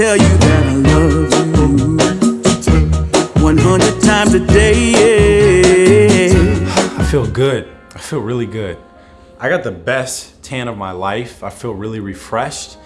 tell you that I love you 100 times a day. I feel good. I feel really good. I got the best tan of my life. I feel really refreshed.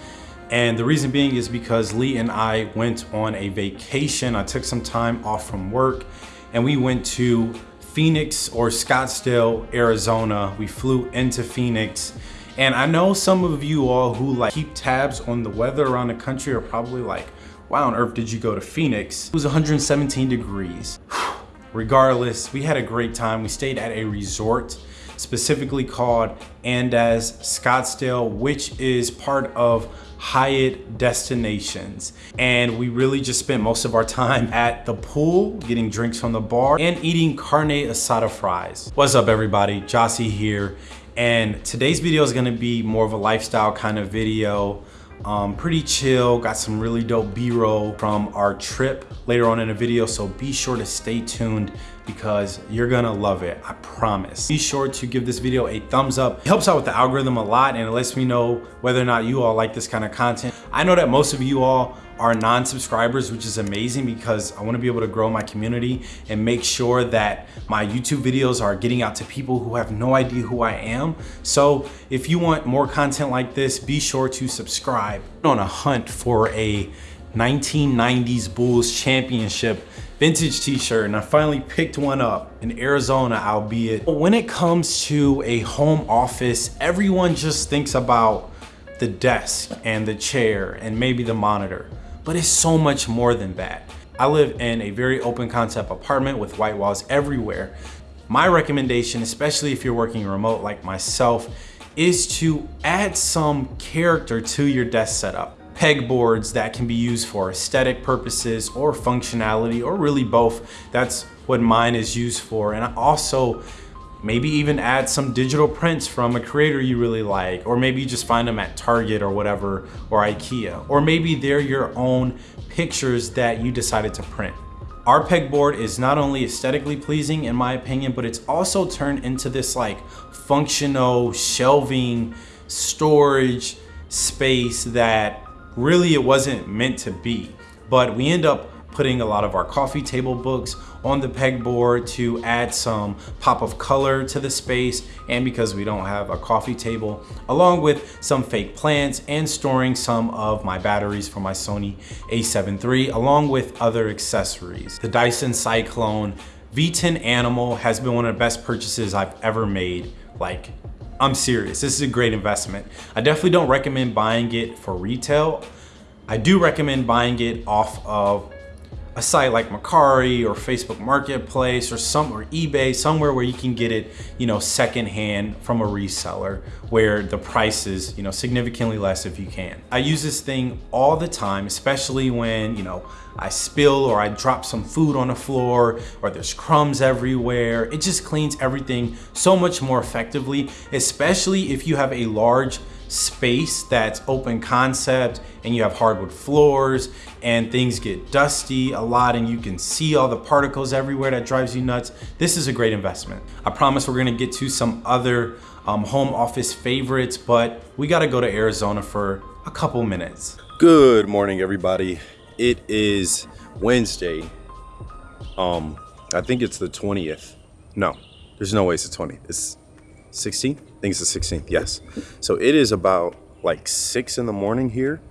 And the reason being is because Lee and I went on a vacation. I took some time off from work and we went to Phoenix or Scottsdale, Arizona. We flew into Phoenix. And I know some of you all who like keep tabs on the weather around the country are probably like, why on earth did you go to Phoenix? It was 117 degrees. Regardless, we had a great time. We stayed at a resort specifically called Andaz Scottsdale, which is part of Hyatt Destinations. And we really just spent most of our time at the pool, getting drinks from the bar and eating carne asada fries. What's up everybody, Jossie here. And today's video is gonna be more of a lifestyle kind of video. Um, pretty chill, got some really dope B-roll from our trip later on in the video, so be sure to stay tuned because you're gonna love it, I promise. Be sure to give this video a thumbs up. It helps out with the algorithm a lot and it lets me know whether or not you all like this kind of content. I know that most of you all are non-subscribers, which is amazing because I wanna be able to grow my community and make sure that my YouTube videos are getting out to people who have no idea who I am. So if you want more content like this, be sure to subscribe. I'm on a hunt for a 1990s Bulls championship vintage t-shirt and I finally picked one up in Arizona, albeit. When it comes to a home office, everyone just thinks about the desk and the chair and maybe the monitor, but it's so much more than that. I live in a very open concept apartment with white walls everywhere. My recommendation, especially if you're working remote like myself, is to add some character to your desk setup pegboards that can be used for aesthetic purposes or functionality or really both. That's what mine is used for. And also maybe even add some digital prints from a creator you really like, or maybe you just find them at Target or whatever, or Ikea. Or maybe they're your own pictures that you decided to print. Our pegboard is not only aesthetically pleasing in my opinion, but it's also turned into this like functional shelving storage space that really it wasn't meant to be. But we end up putting a lot of our coffee table books on the pegboard to add some pop of color to the space and because we don't have a coffee table along with some fake plants and storing some of my batteries for my Sony a7 III along with other accessories. The Dyson Cyclone V10 Animal has been one of the best purchases I've ever made like I'm serious, this is a great investment. I definitely don't recommend buying it for retail. I do recommend buying it off of a site like Mercari or Facebook Marketplace or some or eBay, somewhere where you can get it, you know, secondhand from a reseller where the price is, you know, significantly less if you can. I use this thing all the time, especially when, you know, I spill or I drop some food on the floor or there's crumbs everywhere. It just cleans everything so much more effectively, especially if you have a large space that's open concept and you have hardwood floors and things get dusty a lot and you can see all the particles everywhere that drives you nuts, this is a great investment. I promise we're gonna get to some other um, home office favorites, but we gotta go to Arizona for a couple minutes. Good morning, everybody. It is Wednesday. Um, I think it's the 20th. No, there's no way it's the 20th. It's 16th? Think it's the 16th, yes. So it is about like six in the morning here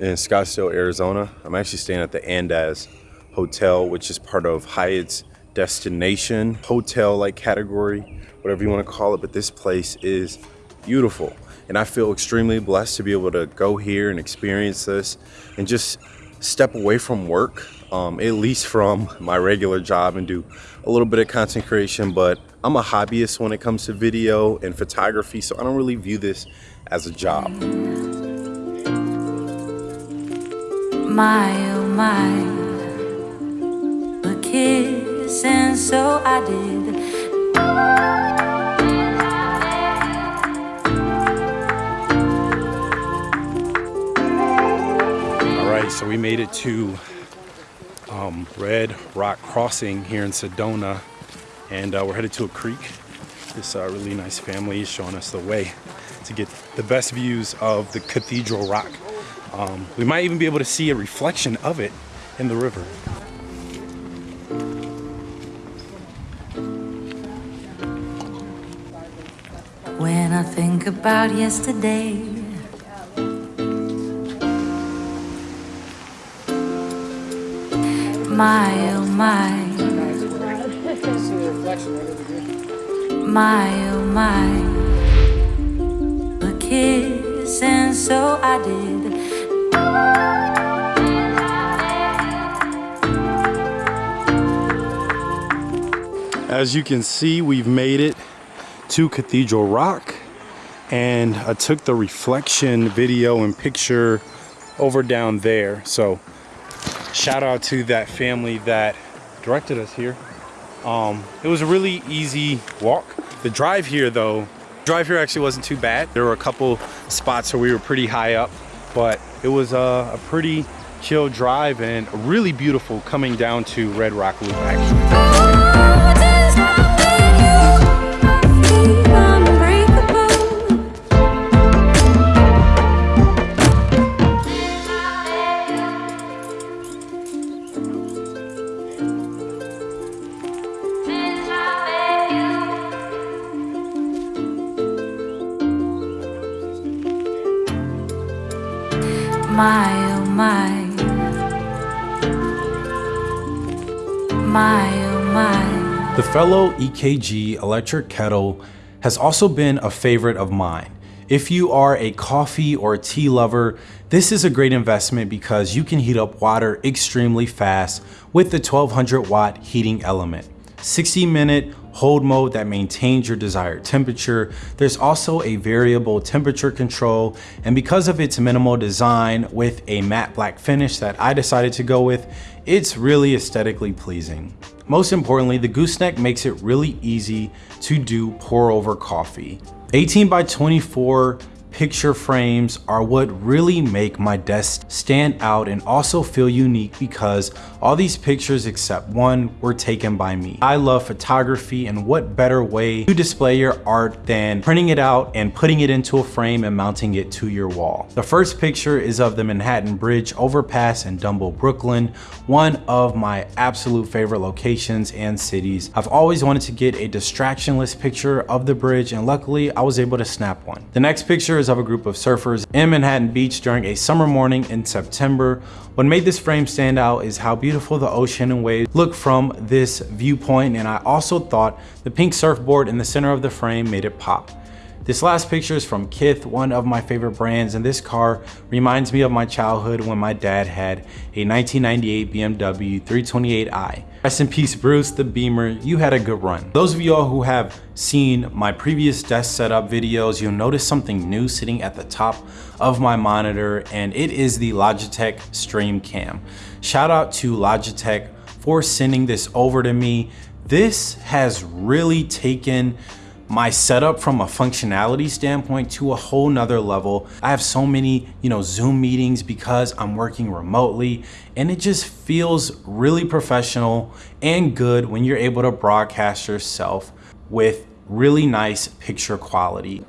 in Scottsdale, Arizona. I'm actually staying at the Andaz Hotel, which is part of Hyatt's destination hotel like category, whatever you want to call it. But this place is beautiful. And I feel extremely blessed to be able to go here and experience this and just step away from work, um, at least from my regular job and do a little bit of content creation, but I'm a hobbyist when it comes to video and photography, so I don't really view this as a job. My, oh my, a kiss, and so I did. All right, so we made it to um, Red Rock Crossing here in Sedona and uh, we're headed to a creek. This uh, really nice family is showing us the way to get the best views of the Cathedral Rock Um, we might even be able to see a reflection of it in the river. When I think about yesterday, my oh my, my oh my, a kiss, and so I did. As you can see, we've made it to Cathedral Rock and I took the reflection video and picture over down there. So shout out to that family that directed us here. Um, it was a really easy walk. The drive here though, drive here actually wasn't too bad. There were a couple spots where we were pretty high up, but it was a, a pretty chill drive and really beautiful coming down to Red Rock Loop actually. My oh my. The Fellow EKG electric kettle has also been a favorite of mine. If you are a coffee or tea lover, this is a great investment because you can heat up water extremely fast with the 1200 watt heating element. 60 minute hold mode that maintains your desired temperature. There's also a variable temperature control and because of its minimal design with a matte black finish that I decided to go with, it's really aesthetically pleasing. Most importantly, the gooseneck makes it really easy to do pour over coffee. 18 by 24 picture frames are what really make my desk stand out and also feel unique because all these pictures except one were taken by me. I love photography and what better way to display your art than printing it out and putting it into a frame and mounting it to your wall. The first picture is of the Manhattan Bridge overpass in Dumbo, Brooklyn, one of my absolute favorite locations and cities. I've always wanted to get a distractionless picture of the bridge and luckily I was able to snap one. The next picture is of a group of surfers in Manhattan Beach during a summer morning in September. What made this frame stand out is how beautiful the ocean and waves look from this viewpoint and I also thought the pink surfboard in the center of the frame made it pop. This last picture is from Kith, one of my favorite brands, and this car reminds me of my childhood when my dad had a 1998 BMW 328i. Rest in peace, Bruce, the Beamer, you had a good run. Those of y'all who have seen my previous desk setup videos, you'll notice something new sitting at the top of my monitor, and it is the Logitech Stream Cam. Shout out to Logitech for sending this over to me. This has really taken my setup from a functionality standpoint to a whole nother level. I have so many, you know, Zoom meetings because I'm working remotely and it just feels really professional and good when you're able to broadcast yourself with really nice picture quality.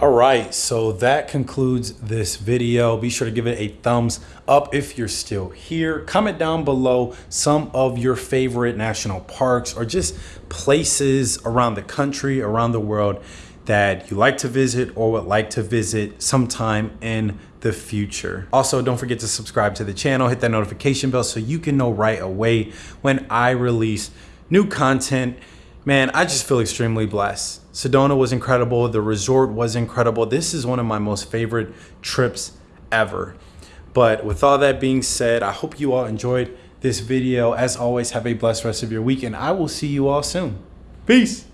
All right, so that concludes this video. Be sure to give it a thumbs up if you're still here. Comment down below some of your favorite national parks or just places around the country, around the world that you like to visit or would like to visit sometime in the future. Also, don't forget to subscribe to the channel, hit that notification bell so you can know right away when I release new content. Man, I just feel extremely blessed. Sedona was incredible. The resort was incredible. This is one of my most favorite trips ever. But with all that being said, I hope you all enjoyed this video. As always, have a blessed rest of your week and I will see you all soon. Peace.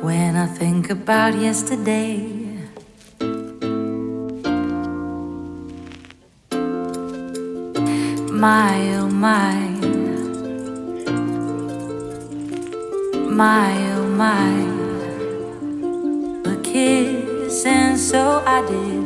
When I think about yesterday, my oh my, my oh my, a kiss, and so I did.